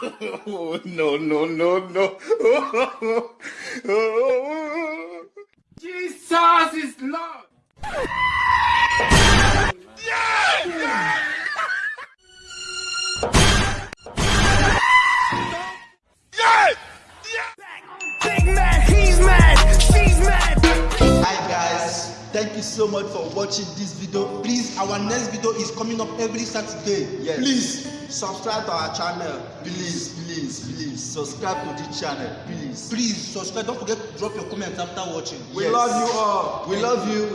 Oh, no, no, no, no. Jesus is Lord. Big man, he's mad, she's mad. Hi guys, thank you so much for watching this video. Please, our next video is coming up every Saturday. Yes. Please, subscribe to our channel please please please subscribe to this channel please please subscribe. Don't forget to drop your comments after watching. we Yes. love you all we love you.